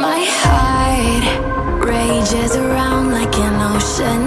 My heart rages around like an ocean.